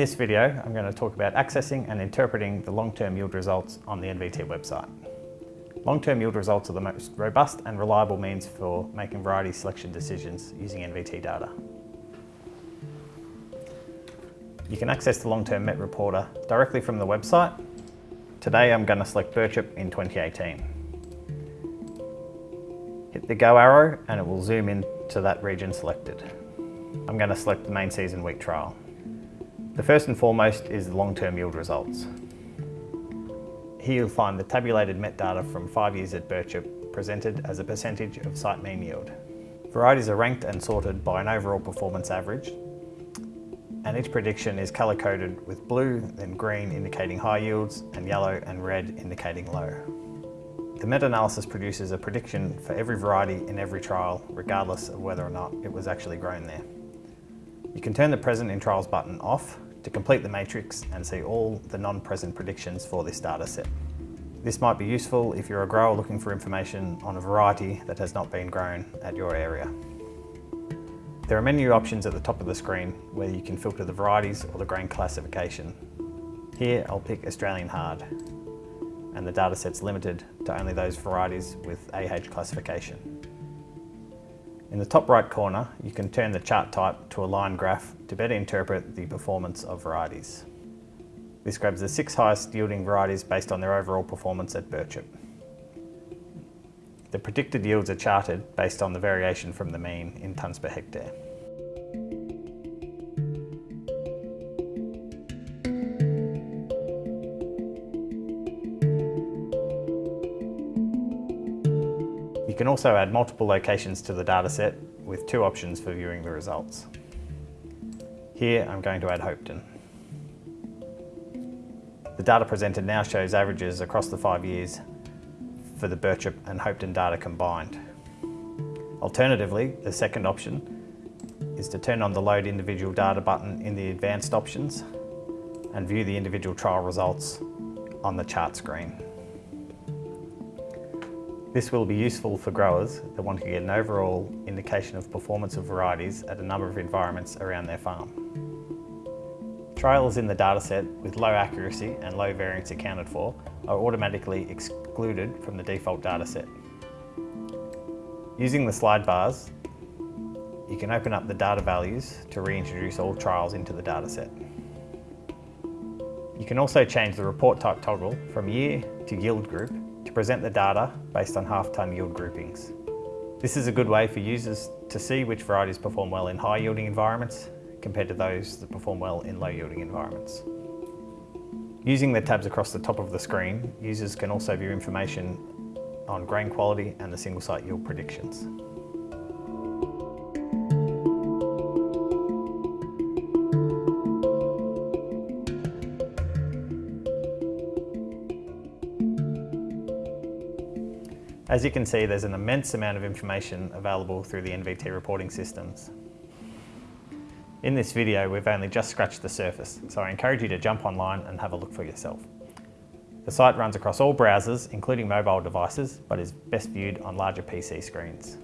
this video, I'm going to talk about accessing and interpreting the long-term yield results on the NVT website. Long-term yield results are the most robust and reliable means for making variety selection decisions using NVT data. You can access the long-term Met Reporter directly from the website. Today I'm going to select Birchip in 2018. Hit the go arrow and it will zoom in to that region selected. I'm going to select the main season wheat trial. The first and foremost is the long-term yield results. Here you'll find the tabulated MET data from five years at Birchip presented as a percentage of site mean yield. Varieties are ranked and sorted by an overall performance average and each prediction is colour coded with blue, then green indicating high yields and yellow and red indicating low. The meta-analysis produces a prediction for every variety in every trial regardless of whether or not it was actually grown there. You can turn the present in trials button off to complete the matrix and see all the non-present predictions for this data set. This might be useful if you're a grower looking for information on a variety that has not been grown at your area. There are menu options at the top of the screen where you can filter the varieties or the grain classification. Here I'll pick Australian Hard and the dataset's limited to only those varieties with AH classification. In the top right corner, you can turn the chart type to a line graph to better interpret the performance of varieties. This grabs the six highest yielding varieties based on their overall performance at Birchip. The predicted yields are charted based on the variation from the mean in tonnes per hectare. Can also add multiple locations to the dataset with two options for viewing the results. Here I'm going to add Hopetoun. The data presented now shows averages across the five years for the Birchip and Hopetoun data combined. Alternatively, the second option is to turn on the Load Individual Data button in the Advanced options and view the individual trial results on the chart screen. This will be useful for growers that want to get an overall indication of performance of varieties at a number of environments around their farm. Trials in the dataset with low accuracy and low variance accounted for are automatically excluded from the default dataset. Using the slide bars, you can open up the data values to reintroduce all trials into the dataset. You can also change the report type toggle from year to yield group to present the data based on half-tonne yield groupings. This is a good way for users to see which varieties perform well in high-yielding environments compared to those that perform well in low-yielding environments. Using the tabs across the top of the screen, users can also view information on grain quality and the single-site yield predictions. As you can see, there's an immense amount of information available through the NVT reporting systems. In this video, we've only just scratched the surface, so I encourage you to jump online and have a look for yourself. The site runs across all browsers, including mobile devices, but is best viewed on larger PC screens.